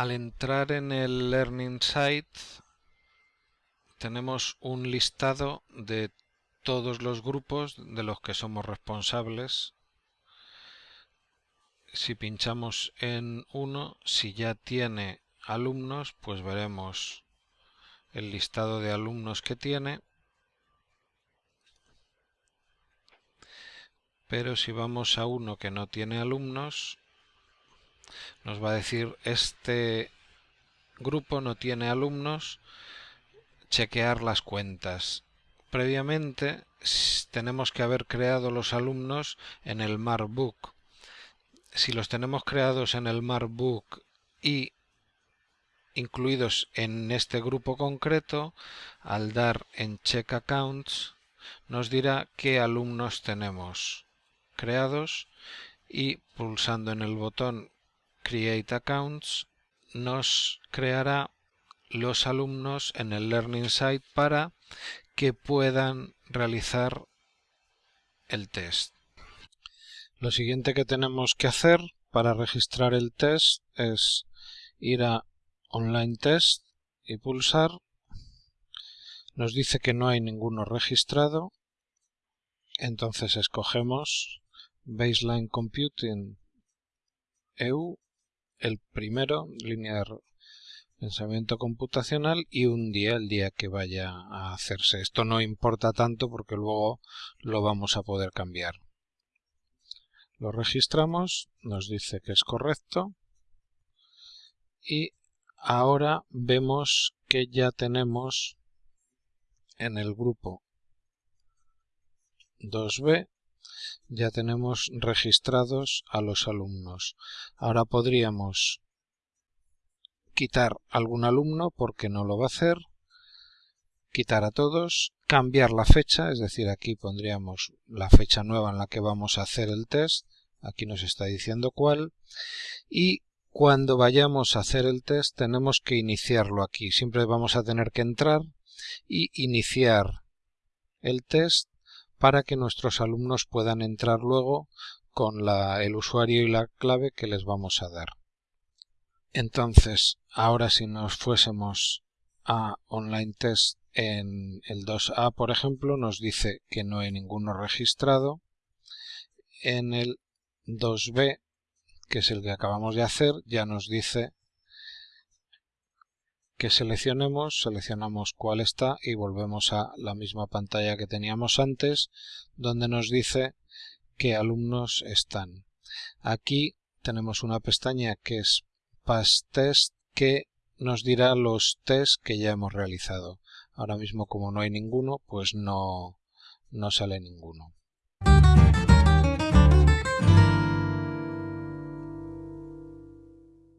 al entrar en el Learning Site tenemos un listado de todos los grupos de los que somos responsables. Si pinchamos en uno, si ya tiene alumnos, pues veremos el listado de alumnos que tiene. Pero si vamos a uno que no tiene alumnos, nos va a decir este grupo no tiene alumnos, chequear las cuentas. Previamente tenemos que haber creado los alumnos en el Markbook. Si los tenemos creados en el Markbook y incluidos en este grupo concreto, al dar en Check Accounts, nos dirá qué alumnos tenemos creados y pulsando en el botón Create Accounts nos creará los alumnos en el Learning Site para que puedan realizar el test. Lo siguiente que tenemos que hacer para registrar el test es ir a Online Test y pulsar. Nos dice que no hay ninguno registrado. Entonces escogemos Baseline Computing EU, el primero, línea de pensamiento computacional y un día, el día que vaya a hacerse. Esto no importa tanto porque luego lo vamos a poder cambiar. Lo registramos, nos dice que es correcto y ahora vemos que ya tenemos en el grupo 2B ya tenemos registrados a los alumnos. Ahora podríamos quitar algún alumno porque no lo va a hacer, quitar a todos, cambiar la fecha, es decir, aquí pondríamos la fecha nueva en la que vamos a hacer el test, aquí nos está diciendo cuál, y cuando vayamos a hacer el test tenemos que iniciarlo aquí, siempre vamos a tener que entrar y iniciar el test para que nuestros alumnos puedan entrar luego con el usuario y la clave que les vamos a dar. Entonces, ahora si nos fuésemos a Online Test en el 2A, por ejemplo, nos dice que no hay ninguno registrado. En el 2B, que es el que acabamos de hacer, ya nos dice que seleccionemos, seleccionamos cuál está y volvemos a la misma pantalla que teníamos antes, donde nos dice qué alumnos están. Aquí tenemos una pestaña que es Past Test que nos dirá los tests que ya hemos realizado. Ahora mismo como no hay ninguno, pues no, no sale ninguno.